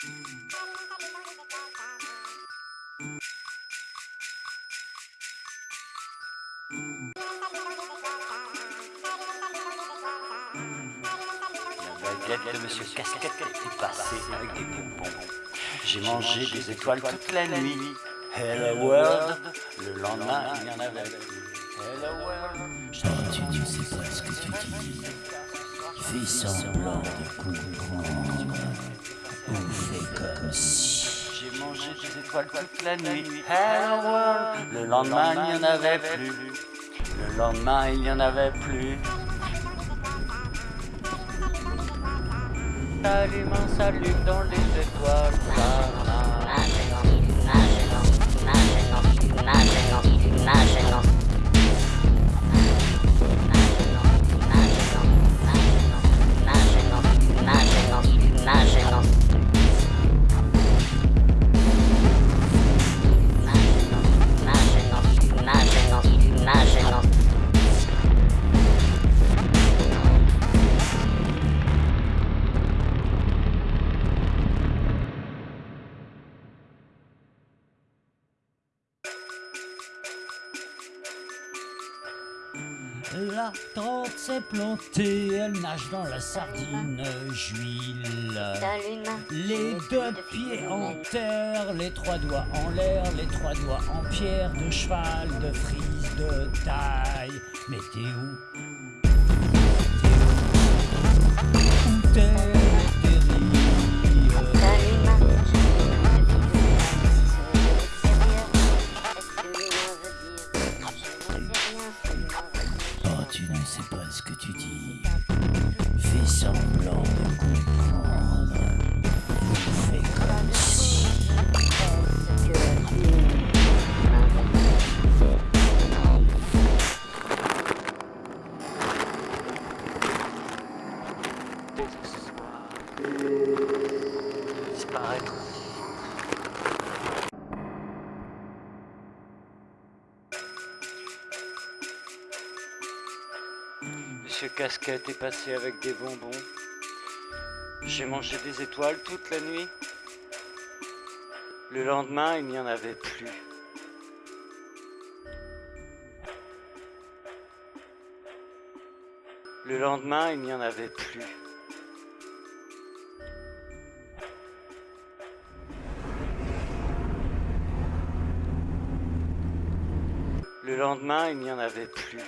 De Monsieur Casquette est passée avec des bonbons. J'ai mangé des étoiles toute la nuit. Hello world, le lendemain il n'y en avait. Hello world. Oh, tu ne sais pas ce que tu dis. Fais semblant de comprendre. Toute la nuit. Le lendemain il n'y en avait plus. Le lendemain il n'y en avait plus. S'allume un salut dans les étoiles. La tante s'est plantée, elle nage dans la sardine juile. Les deux pieds en terre, les trois doigts en l'air, les trois doigts en pierre, de cheval, de frise, de taille. Mais t'es où? Où? T'es, que tu dis. Fais semblant de comprendre. Fais comme si. Disparaître. Monsieur Casquette est passé avec des bonbons. J'ai mangé des étoiles toute la nuit. Le lendemain, il n'y en avait plus. Le lendemain, il n'y en avait plus. Le lendemain, il n'y en avait plus.